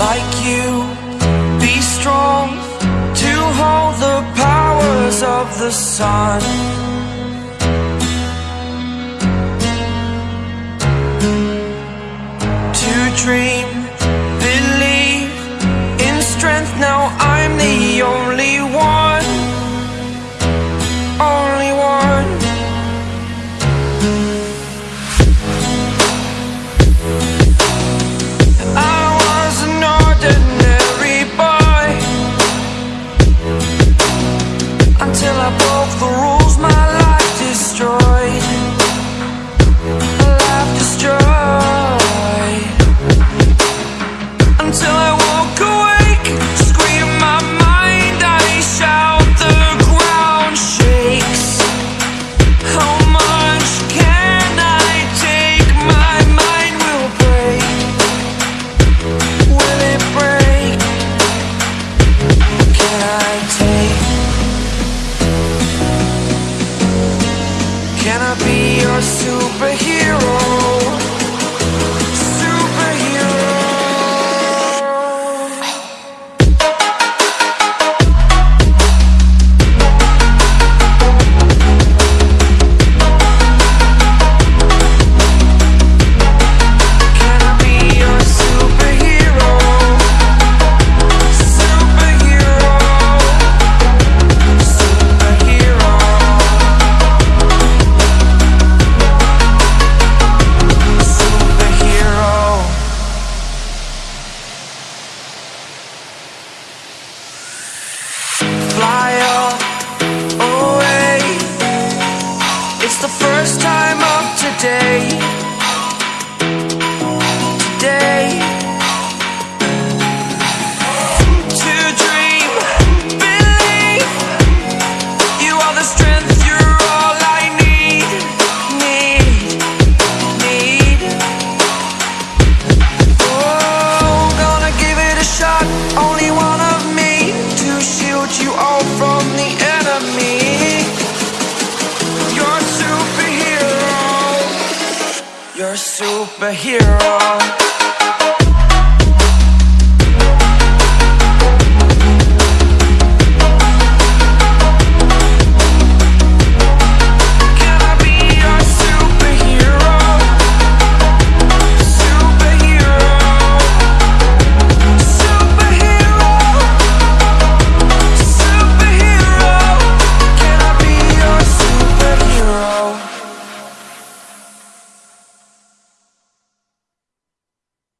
like you. Be strong to hold the powers of the sun. To dream, be your superhero? It's the first time of today. Today. To dream, believe you are the strength, you're all I need, need, need. Oh, gonna give it a shot, only one of me to shield you all from the superhero.